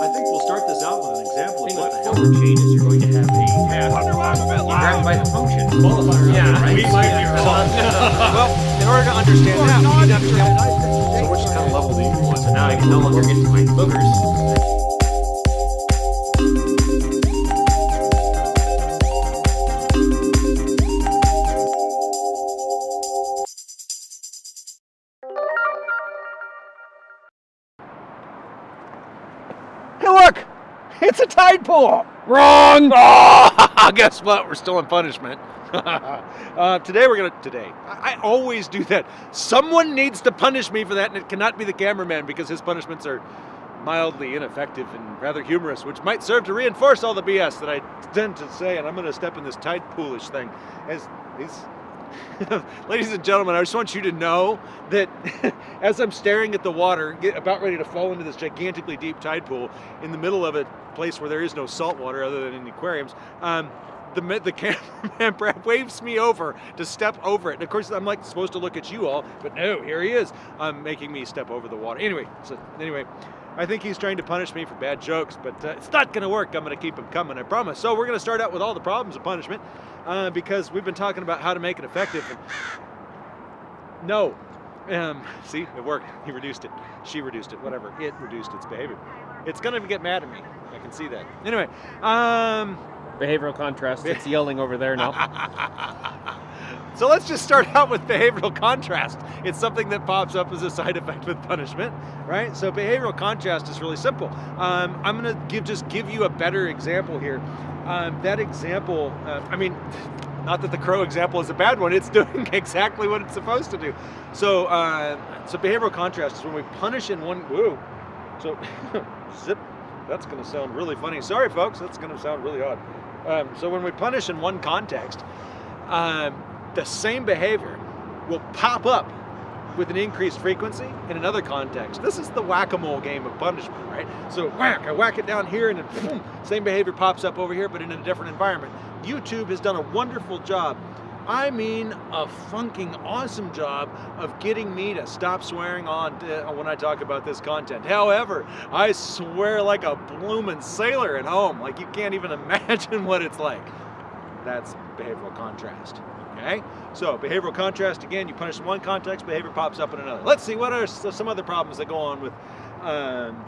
I think we'll start this out with an example of thing what with the the hell. helper chain is you're going to have a task. You grab it by the function. Qualifier. Yeah, right? we might be wrong. well, in order to understand that, we need to understand So which kind of level do you want? So now I can no longer get to my boogers. It's a tide pool! Wrong! Oh, guess what? We're still in punishment. uh, today we're gonna. Today, I, I always do that. Someone needs to punish me for that, and it cannot be the cameraman because his punishments are mildly ineffective and rather humorous, which might serve to reinforce all the BS that I tend to say. And I'm gonna step in this tide poolish thing. As these. Ladies and gentlemen, I just want you to know that as I'm staring at the water, about ready to fall into this gigantically deep tide pool in the middle of a place where there is no salt water other than in aquariums, um, the, the cameraman Brad waves me over to step over it. And of course, I'm like supposed to look at you all, but no, here he is, um, making me step over the water. Anyway, so anyway, I think he's trying to punish me for bad jokes, but uh, it's not going to work. I'm going to keep him coming, I promise. So we're going to start out with all the problems of punishment uh, because we've been talking about how to make it effective. And no. Um, see, it worked. He reduced it. She reduced it. Whatever. It reduced its behavior. It's going to get mad at me. I can see that. Anyway, um, Behavioral contrast. It's yelling over there now. so let's just start out with behavioral contrast. It's something that pops up as a side effect with punishment, right? So behavioral contrast is really simple. Um, I'm going to give just give you a better example here. Um, that example, uh, I mean, not that the crow example is a bad one. It's doing exactly what it's supposed to do. So, uh, so behavioral contrast is when we punish in one. Whoa. So, zip. That's going to sound really funny. Sorry, folks. That's going to sound really odd. Um, so when we punish in one context, um, the same behavior will pop up with an increased frequency in another context. This is the whack-a-mole game of punishment, right? So whack, I whack it down here and then boom, same behavior pops up over here, but in a different environment. YouTube has done a wonderful job. I mean, a funking awesome job of getting me to stop swearing on uh, when I talk about this content. However, I swear like a bloomin' sailor at home. Like you can't even imagine what it's like. That's behavioral contrast. Okay? So, behavioral contrast again, you punish in one context, behavior pops up in another. Let's see what are some other problems that go on with um,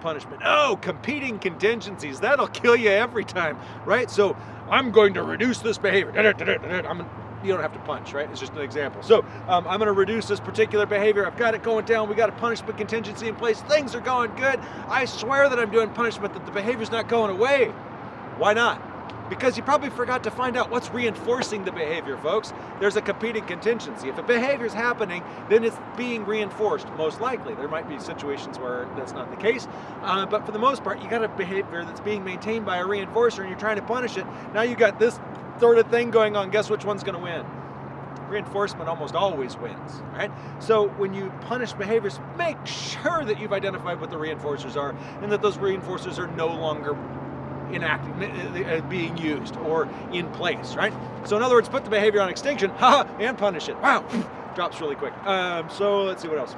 punishment. Oh, competing contingencies. That'll kill you every time, right? So, I'm going to reduce this behavior. I'm you don't have to punch, right? It's just an example. So um, I'm going to reduce this particular behavior. I've got it going down. We got a punishment contingency in place. Things are going good. I swear that I'm doing punishment, that the behavior's not going away. Why not? Because you probably forgot to find out what's reinforcing the behavior, folks. There's a competing contingency. If a behavior's happening, then it's being reinforced, most likely. There might be situations where that's not the case, uh, but for the most part, you got a behavior that's being maintained by a reinforcer and you're trying to punish it. Now you got this sort of thing going on. Guess which one's going to win? Reinforcement almost always wins, right? So when you punish behaviors, make sure that you've identified what the reinforcers are and that those reinforcers are no longer enacting, uh, being used or in place, right? So in other words, put the behavior on extinction, and punish it. Wow, drops really quick. Um, so let's see what else.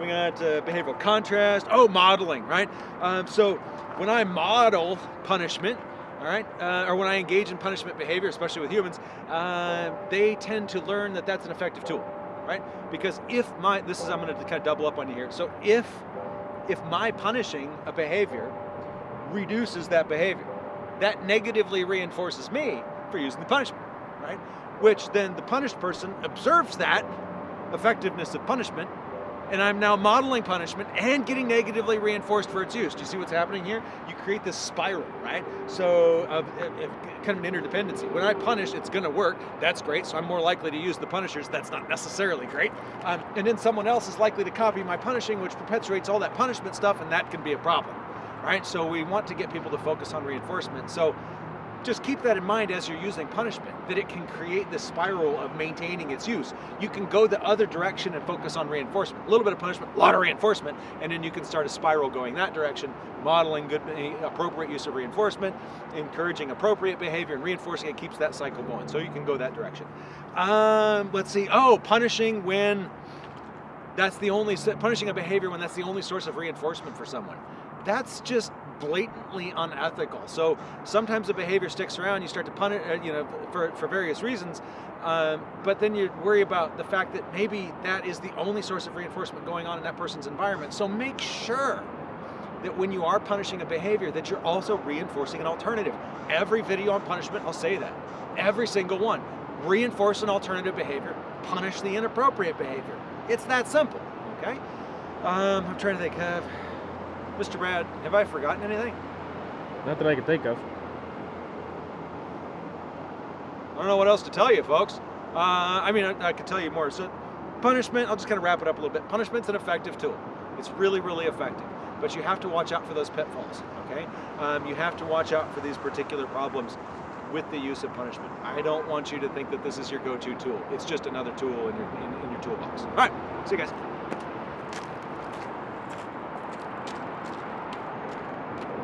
We got uh, behavioral contrast. Oh, modeling, right? Um, so when I model punishment, all right, uh, or when I engage in punishment behavior, especially with humans, uh, they tend to learn that that's an effective tool, right? Because if my, this is, I'm going to kind of double up on you here. So if, if my punishing a behavior reduces that behavior, that negatively reinforces me for using the punishment, right? Which then the punished person observes that effectiveness of punishment and I'm now modeling punishment and getting negatively reinforced for its use. Do you see what's happening here? You create this spiral, right? So, kind of an interdependency. When I punish, it's going to work. That's great. So I'm more likely to use the punishers. That's not necessarily great. Um, and then someone else is likely to copy my punishing, which perpetuates all that punishment stuff, and that can be a problem, right? So we want to get people to focus on reinforcement. So just keep that in mind as you're using punishment, that it can create this spiral of maintaining its use. You can go the other direction and focus on reinforcement. A little bit of punishment, a lot of reinforcement, and then you can start a spiral going that direction, modeling good, appropriate use of reinforcement, encouraging appropriate behavior, and reinforcing it keeps that cycle going. So you can go that direction. Um, let's see. Oh, punishing when that's the only punishing a behavior when that's the only source of reinforcement for someone. That's just blatantly unethical. So sometimes the behavior sticks around. You start to punish, uh, you know, for for various reasons. Um, but then you worry about the fact that maybe that is the only source of reinforcement going on in that person's environment. So make sure that when you are punishing a behavior that you're also reinforcing an alternative. Every video on punishment, I'll say that. Every single one. Reinforce an alternative behavior, punish the inappropriate behavior. It's that simple, okay? Um, I'm trying to think of, Mr. Brad, have I forgotten anything? Not that I can think of. I don't know what else to tell you, folks. Uh, I mean, I, I could tell you more. So, punishment, I'll just kind of wrap it up a little bit. Punishment's an effective tool. It's really, really effective. But you have to watch out for those pitfalls, okay? Um, you have to watch out for these particular problems with the use of punishment. I don't want you to think that this is your go-to tool. It's just another tool in your, in, in your toolbox. All right, see you guys.